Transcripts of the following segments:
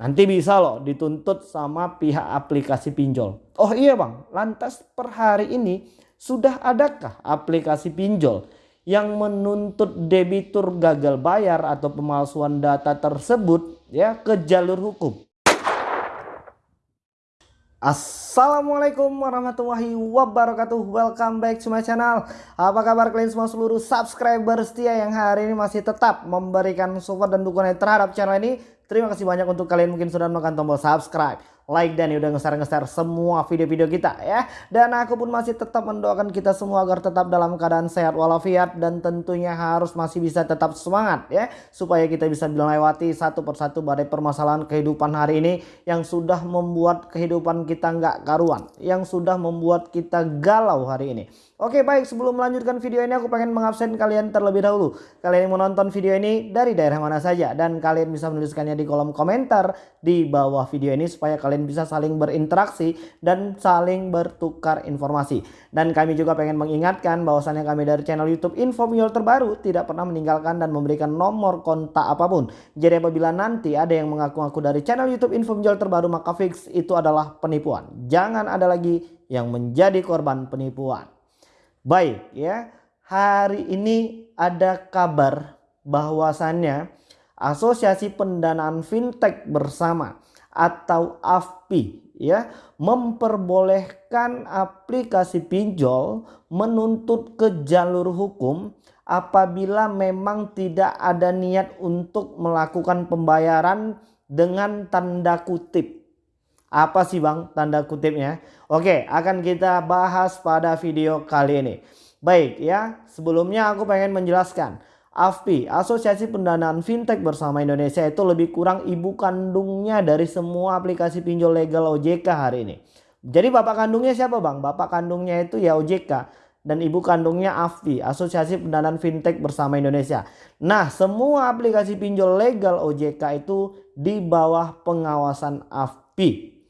Nanti bisa loh dituntut sama pihak aplikasi pinjol. Oh iya bang, lantas per hari ini sudah adakah aplikasi pinjol yang menuntut debitur gagal bayar atau pemalsuan data tersebut ya ke jalur hukum? Assalamualaikum warahmatullahi wabarakatuh Welcome back to my channel Apa kabar kalian semua seluruh subscriber setia Yang hari ini masih tetap memberikan support dan dukungan terhadap channel ini Terima kasih banyak untuk kalian mungkin sudah menekan tombol subscribe like dan udah nge-share-nge-share semua video-video kita ya. Dan aku pun masih tetap mendoakan kita semua agar tetap dalam keadaan sehat walafiat dan tentunya harus masih bisa tetap semangat ya. Supaya kita bisa melewati satu persatu badai permasalahan kehidupan hari ini yang sudah membuat kehidupan kita nggak karuan. Yang sudah membuat kita galau hari ini. Oke baik sebelum melanjutkan video ini aku pengen mengabsen kalian terlebih dahulu. Kalian yang menonton video ini dari daerah mana saja. Dan kalian bisa menuliskannya di kolom komentar di bawah video ini supaya kalian bisa saling berinteraksi dan saling bertukar informasi. Dan kami juga pengen mengingatkan bahwasannya kami dari channel YouTube Info terbaru tidak pernah meninggalkan dan memberikan nomor kontak apa pun. Jadi apabila nanti ada yang mengaku-ngaku dari channel YouTube Info terbaru maka fix itu adalah penipuan. Jangan ada lagi yang menjadi korban penipuan. Baik ya, hari ini ada kabar bahwasannya Asosiasi Pendanaan Fintech Bersama atau AFPI ya memperbolehkan aplikasi pinjol menuntut ke jalur hukum apabila memang tidak ada niat untuk melakukan pembayaran dengan tanda kutip. Apa sih Bang tanda kutipnya? Oke, akan kita bahas pada video kali ini. Baik ya, sebelumnya aku pengen menjelaskan AFPI, Asosiasi Pendanaan Fintech Bersama Indonesia itu lebih kurang ibu kandungnya dari semua aplikasi pinjol legal OJK hari ini. Jadi bapak kandungnya siapa bang? Bapak kandungnya itu ya OJK dan ibu kandungnya AFPI, Asosiasi Pendanaan Fintech Bersama Indonesia. Nah semua aplikasi pinjol legal OJK itu di bawah pengawasan AFPI.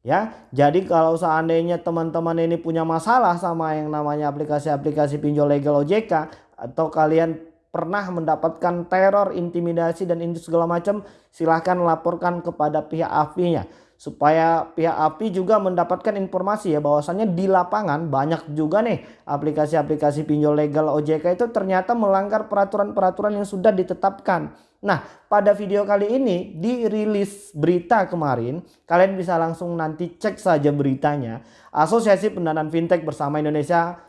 Ya, jadi kalau seandainya teman-teman ini punya masalah sama yang namanya aplikasi-aplikasi pinjol legal OJK atau kalian pernah mendapatkan teror, intimidasi dan itu segala macam, silahkan laporkan kepada pihak AFI-nya supaya pihak API juga mendapatkan informasi ya bahwasannya di lapangan banyak juga nih aplikasi-aplikasi pinjol legal OJK itu ternyata melanggar peraturan-peraturan yang sudah ditetapkan. Nah pada video kali ini dirilis berita kemarin kalian bisa langsung nanti cek saja beritanya Asosiasi Pendanaan Fintech bersama Indonesia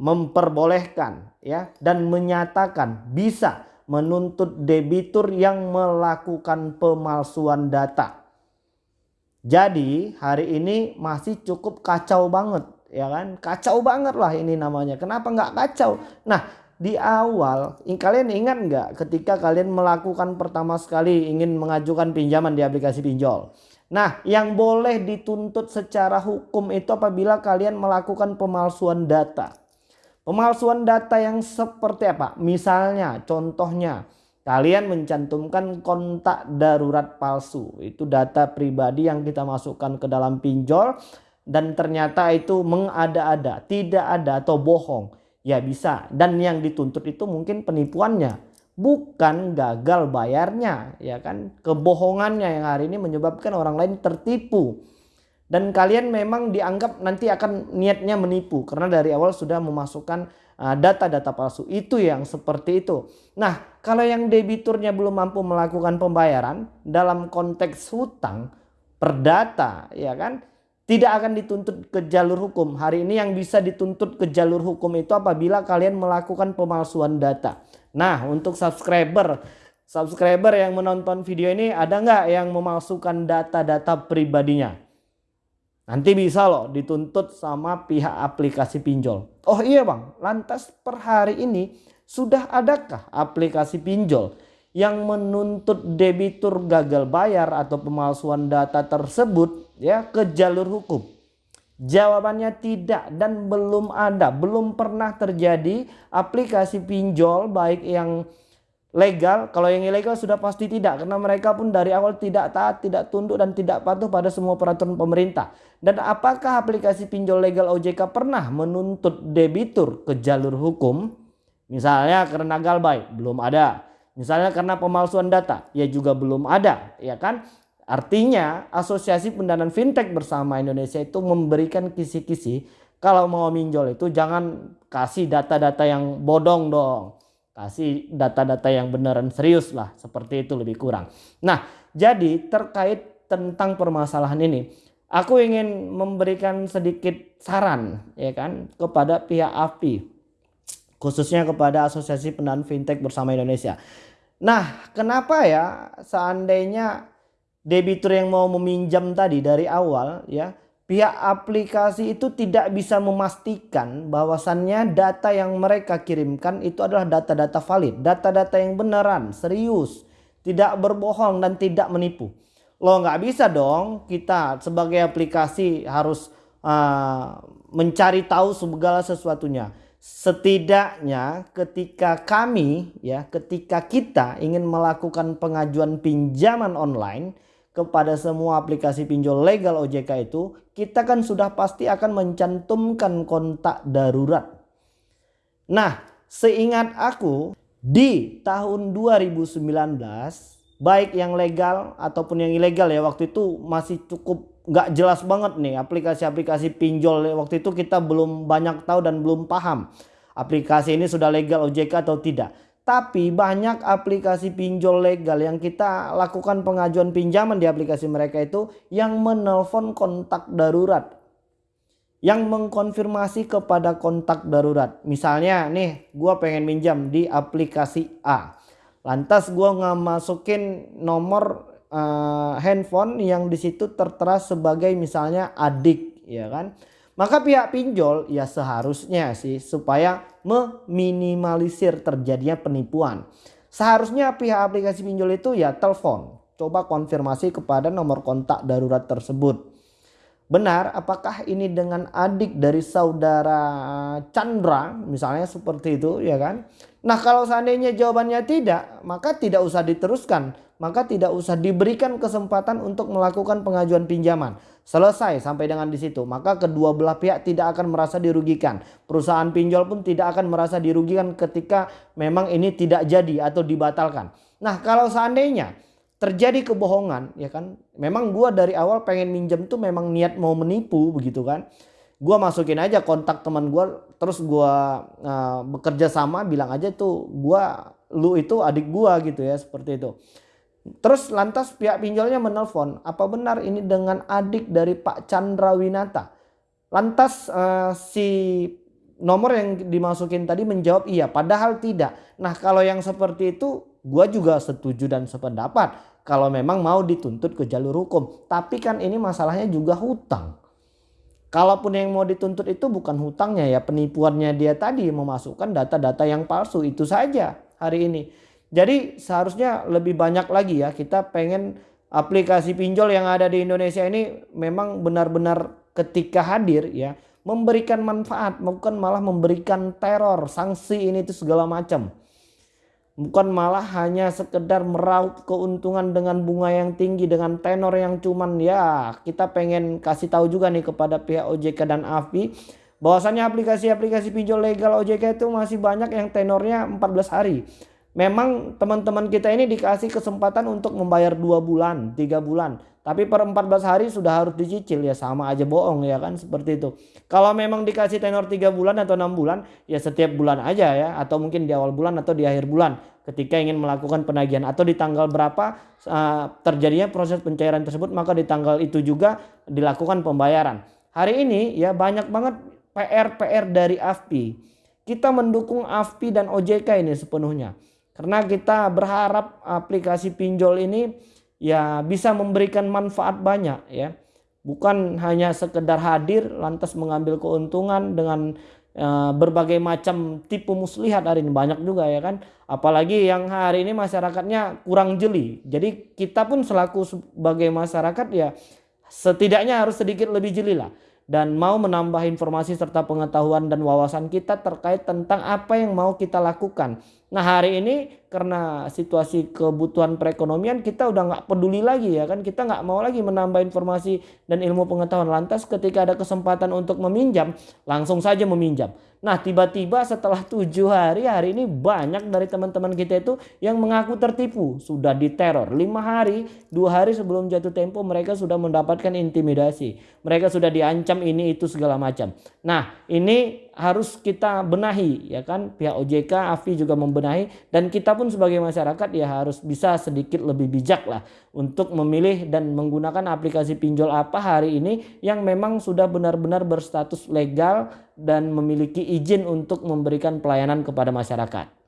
memperbolehkan ya dan menyatakan bisa menuntut debitur yang melakukan pemalsuan data. Jadi hari ini masih cukup kacau banget ya kan? Kacau banget lah ini namanya. Kenapa nggak kacau? Nah di awal kalian ingat nggak ketika kalian melakukan pertama sekali ingin mengajukan pinjaman di aplikasi pinjol? Nah yang boleh dituntut secara hukum itu apabila kalian melakukan pemalsuan data Pemalsuan data yang seperti apa? Misalnya contohnya kalian mencantumkan kontak darurat palsu. Itu data pribadi yang kita masukkan ke dalam pinjol dan ternyata itu mengada-ada, tidak ada atau bohong. Ya bisa dan yang dituntut itu mungkin penipuannya bukan gagal bayarnya ya kan kebohongannya yang hari ini menyebabkan orang lain tertipu dan kalian memang dianggap nanti akan niatnya menipu karena dari awal sudah memasukkan uh, data-data palsu itu yang seperti itu. Nah kalau yang debiturnya belum mampu melakukan pembayaran dalam konteks hutang perdata ya kan tidak akan dituntut ke jalur hukum. Hari ini yang bisa dituntut ke jalur hukum itu apabila kalian melakukan pemalsuan data. Nah untuk subscriber subscriber yang menonton video ini ada nggak yang memalsukan data-data pribadinya? Nanti bisa loh dituntut sama pihak aplikasi pinjol. Oh iya bang, lantas per hari ini sudah adakah aplikasi pinjol yang menuntut debitur gagal bayar atau pemalsuan data tersebut ya ke jalur hukum? Jawabannya tidak dan belum ada, belum pernah terjadi aplikasi pinjol baik yang legal. Kalau yang ilegal sudah pasti tidak karena mereka pun dari awal tidak taat tidak tunduk dan tidak patuh pada semua peraturan pemerintah. Dan apakah aplikasi pinjol legal OJK pernah menuntut debitur ke jalur hukum? Misalnya karena galbay? Belum ada. Misalnya karena pemalsuan data? Ya juga belum ada ya kan? Artinya asosiasi pendanaan fintech bersama Indonesia itu memberikan kisi-kisi kalau mau minjol itu jangan kasih data-data yang bodong dong. Kasih data-data yang beneran serius lah seperti itu lebih kurang. Nah jadi terkait tentang permasalahan ini aku ingin memberikan sedikit saran ya kan kepada pihak API khususnya kepada Asosiasi Pendanaan Fintech bersama Indonesia. Nah, kenapa ya seandainya debitur yang mau meminjam tadi dari awal ya pihak aplikasi itu tidak bisa memastikan bahwasannya data yang mereka kirimkan itu adalah data-data valid, data-data yang beneran, serius, tidak berbohong dan tidak menipu. Lo nggak bisa dong kita sebagai aplikasi harus uh, mencari tahu segala sesuatunya. Setidaknya ketika kami ya ketika kita ingin melakukan pengajuan pinjaman online kepada semua aplikasi pinjol legal OJK itu, kita kan sudah pasti akan mencantumkan kontak darurat. Nah, seingat aku di tahun 2019 baik yang legal ataupun yang ilegal ya waktu itu masih cukup nggak jelas banget nih aplikasi-aplikasi pinjol waktu itu kita belum banyak tahu dan belum paham aplikasi ini sudah legal OJK atau tidak tapi banyak aplikasi pinjol legal yang kita lakukan pengajuan pinjaman di aplikasi mereka itu yang menelpon kontak darurat. Yang mengkonfirmasi kepada kontak darurat. Misalnya nih gue pengen minjam di aplikasi A. Lantas gue nggak masukin nomor uh, handphone yang di situ tertera sebagai misalnya adik ya kan. Maka pihak pinjol ya seharusnya sih supaya meminimalisir terjadinya penipuan. Seharusnya pihak aplikasi pinjol itu ya telepon. Coba konfirmasi kepada nomor kontak darurat tersebut. Benar apakah ini dengan adik dari saudara Chandra misalnya seperti itu ya kan. Nah kalau seandainya jawabannya tidak maka tidak usah diteruskan maka tidak usah diberikan kesempatan untuk melakukan pengajuan pinjaman. Selesai sampai dengan di situ, maka kedua belah pihak tidak akan merasa dirugikan. Perusahaan pinjol pun tidak akan merasa dirugikan ketika memang ini tidak jadi atau dibatalkan. Nah, kalau seandainya terjadi kebohongan, ya kan, memang gua dari awal pengen minjem tuh memang niat mau menipu begitu kan. Gua masukin aja kontak teman gua, terus gua uh, bekerja sama, bilang aja tuh gua lu itu adik gua gitu ya, seperti itu. Terus lantas pihak pinjolnya menelpon, apa benar ini dengan adik dari Pak Chandra Winata? Lantas uh, si nomor yang dimasukin tadi menjawab iya, padahal tidak. Nah kalau yang seperti itu gua juga setuju dan sependapat kalau memang mau dituntut ke jalur hukum. Tapi kan ini masalahnya juga hutang. Kalaupun yang mau dituntut itu bukan hutangnya ya penipuannya dia tadi memasukkan data-data yang palsu itu saja hari ini. Jadi seharusnya lebih banyak lagi ya kita pengen aplikasi pinjol yang ada di Indonesia ini memang benar-benar ketika hadir ya memberikan manfaat bukan malah memberikan teror sanksi ini itu segala macam bukan malah hanya sekedar meraup keuntungan dengan bunga yang tinggi dengan tenor yang cuman. Ya kita pengen kasih tahu juga nih kepada pihak OJK dan AFI bahwasannya aplikasi-aplikasi pinjol legal OJK itu masih banyak yang tenornya 14 hari Memang teman-teman kita ini dikasih kesempatan untuk membayar dua bulan, tiga bulan. Tapi per 14 hari sudah harus dicicil ya sama aja bohong ya kan seperti itu. Kalau memang dikasih tenor tiga bulan atau enam bulan ya setiap bulan aja ya atau mungkin di awal bulan atau di akhir bulan ketika ingin melakukan penagihan atau di tanggal berapa uh, terjadinya proses pencairan tersebut maka di tanggal itu juga dilakukan pembayaran. Hari ini ya banyak banget PR-PR dari AFPI. Kita mendukung AFPI dan OJK ini sepenuhnya. Karena kita berharap aplikasi pinjol ini ya bisa memberikan manfaat banyak ya. Bukan hanya sekedar hadir lantas mengambil keuntungan dengan uh, berbagai macam tipu muslihat hari ini banyak juga ya kan. Apalagi yang hari ini masyarakatnya kurang jeli. Jadi kita pun selaku sebagai masyarakat ya setidaknya harus sedikit lebih jeli lah dan mau menambah informasi serta pengetahuan dan wawasan kita terkait tentang apa yang mau kita lakukan Nah hari ini karena situasi kebutuhan perekonomian kita udah nggak peduli lagi ya kan kita nggak mau lagi menambah informasi dan ilmu pengetahuan lantas ketika ada kesempatan untuk meminjam langsung saja meminjam. Nah tiba-tiba setelah tujuh hari hari ini banyak dari teman-teman kita itu yang mengaku tertipu sudah diteror lima hari dua hari sebelum jatuh tempo mereka sudah mendapatkan intimidasi mereka sudah diancam ini itu segala macam. Nah ini harus kita benahi ya kan pihak OJK AFI juga membenahi dan kita pun sebagai masyarakat ya harus bisa sedikit lebih bijak lah untuk memilih dan menggunakan aplikasi pinjol apa hari ini yang memang sudah benar-benar berstatus legal dan memiliki izin untuk memberikan pelayanan kepada masyarakat.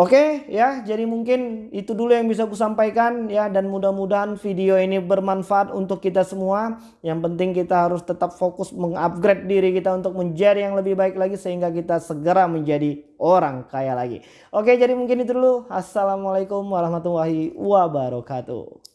Oke ya, jadi mungkin itu dulu yang bisa aku sampaikan ya dan mudah-mudahan video ini bermanfaat untuk kita semua. Yang penting kita harus tetap fokus mengupgrade diri kita untuk menjadi yang lebih baik lagi sehingga kita segera menjadi orang kaya lagi. Oke, jadi mungkin itu dulu. Assalamualaikum warahmatullahi wabarakatuh.